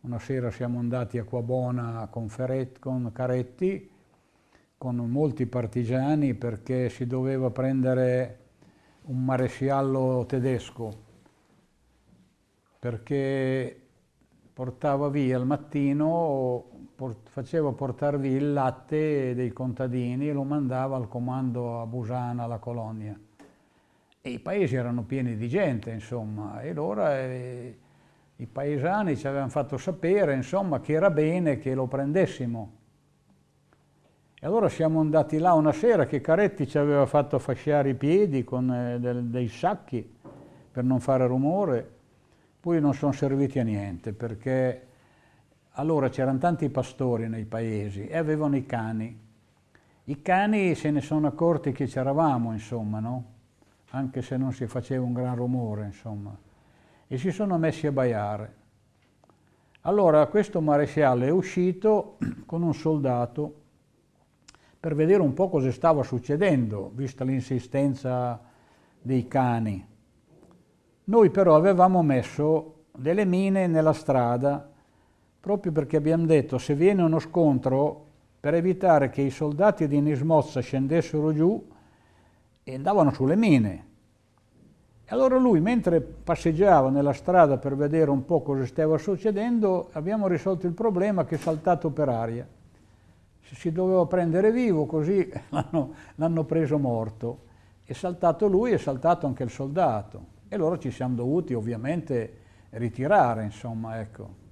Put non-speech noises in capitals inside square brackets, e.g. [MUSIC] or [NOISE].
Una sera siamo andati a Quabona con, Ferret, con Caretti, con molti partigiani perché si doveva prendere un maresciallo tedesco perché portava via al mattino, port faceva portare via il latte dei contadini e lo mandava al comando a Busana, alla colonia. E i paesi erano pieni di gente, insomma, e allora eh, i paesani ci avevano fatto sapere, insomma, che era bene che lo prendessimo. E allora siamo andati là una sera che Caretti ci aveva fatto fasciare i piedi con eh, dei sacchi per non fare rumore, poi non sono serviti a niente perché allora c'erano tanti pastori nei paesi e avevano i cani. I cani se ne sono accorti che c'eravamo, insomma, no? Anche se non si faceva un gran rumore, insomma. E si sono messi a baiare. Allora questo maresciallo è uscito [CLEARS THROAT] con un soldato per vedere un po' cosa stava succedendo, vista l'insistenza dei cani. Noi però avevamo messo delle mine nella strada, proprio perché abbiamo detto se viene uno scontro, per evitare che i soldati di Nismozza scendessero giù e andavano sulle mine. E allora lui, mentre passeggiava nella strada per vedere un po' cosa stava succedendo, abbiamo risolto il problema che è saltato per aria si doveva prendere vivo, così [LAUGHS] l'hanno preso morto. È saltato lui, è saltato anche il soldato. E loro ci siamo dovuti ovviamente ritirare, insomma, ecco.